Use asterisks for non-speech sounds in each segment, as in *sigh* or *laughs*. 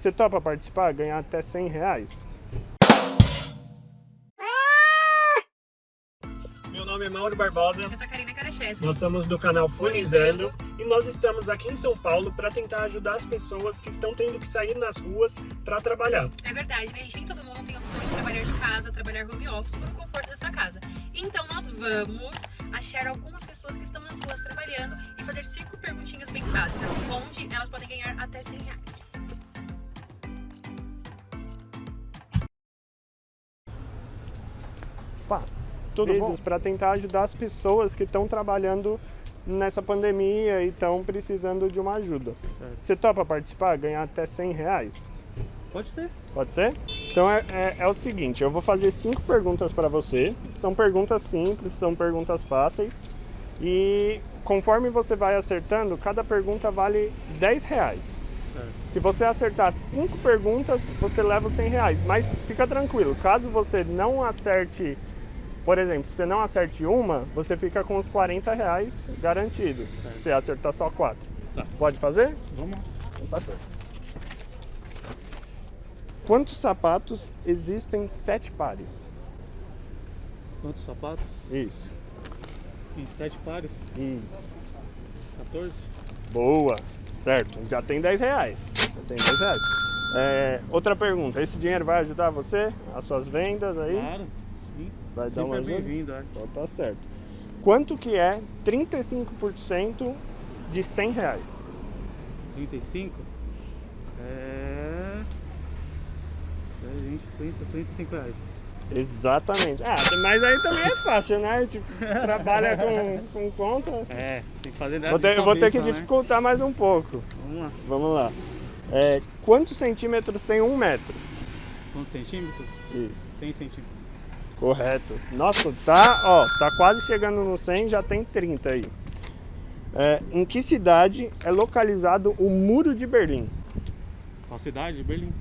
Você topa participar? Ganhar até 100 reais? Meu nome é Mauro Barbosa. Eu sou a Karina Karacheschi. Nós somos do canal Funizando e nós estamos aqui em São Paulo para tentar ajudar as pessoas que estão tendo que sair nas ruas para trabalhar. É verdade, né? Nem todo mundo tem a opção de trabalhar de casa, trabalhar home office no conforto da sua casa. Então nós vamos achar algumas pessoas que estão nas ruas trabalhando e fazer cinco perguntinhas bem básicas, onde elas podem ganhar até 100 reais. Tudo bom? Para tentar ajudar as pessoas que estão trabalhando nessa pandemia e estão precisando de uma ajuda. Certo. Você topa participar? Ganhar até 100 reais? Pode ser. Pode ser? Então é, é, é o seguinte, eu vou fazer cinco perguntas para você. São perguntas simples, são perguntas fáceis. E conforme você vai acertando, cada pergunta vale 10 reais. Se você acertar cinco perguntas, você leva os 100 reais. Mas fica tranquilo, caso você não acerte, por exemplo, se você não acerte uma, você fica com os 40 reais garantidos. Certo. Se você acertar só quatro. Tá. Pode fazer? Vamos lá. Então tá. Quantos sapatos existem sete pares? Quantos sapatos? Isso, Tem sete pares. isso. 14. Boa, certo. Já tem 10 reais. Já tem 10 reais. É, outra pergunta, esse dinheiro vai ajudar você? As suas vendas aí? Claro. Vai dar uma é ajuda? bem-vindo, é. Então tá certo. Quanto que é 35% de 100 reais? 35. É... 10, 20, 30, 35 reais. Exatamente. Ah, mas aí também é fácil, né? Tipo, *laughs* trabalha com, com conta. É, tem que fazer Vou ter, de vou ter que cabeça, né? dificultar mais um pouco. Vamos lá. Vamos lá. É, quantos centímetros tem um metro? Quantos centímetros? Isso. 100 centímetros. Correto. Nossa, tá, ó, tá quase chegando no 100, já tem 30 aí. É, em que cidade é localizado o Muro de Berlim? Qual cidade? Berlim.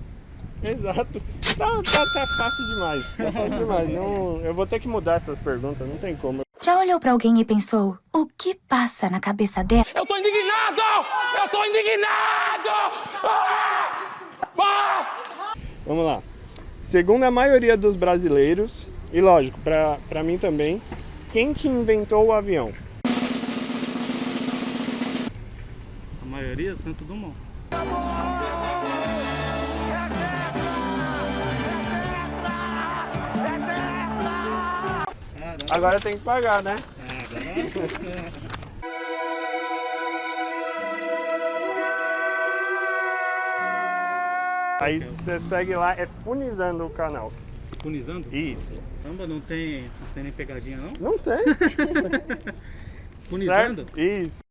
Exato. Tá, tá, tá fácil demais. Tá fácil demais. Não, eu vou ter que mudar essas perguntas, não tem como. Já olhou pra alguém e pensou, o que passa na cabeça dela? Eu tô indignado! Eu tô indignado! Ah! Ah! Vamos lá. Segundo a maioria dos brasileiros, e lógico, pra, pra mim também, quem que inventou o avião? A maioria, Santos Dumont. Agora tem que pagar, né? Aí você segue lá, é Funizando o canal. Punizando? Isso. Caramba, não tem, não tem nem pegadinha não? Não tem. *laughs* Punizando? certo? Isso.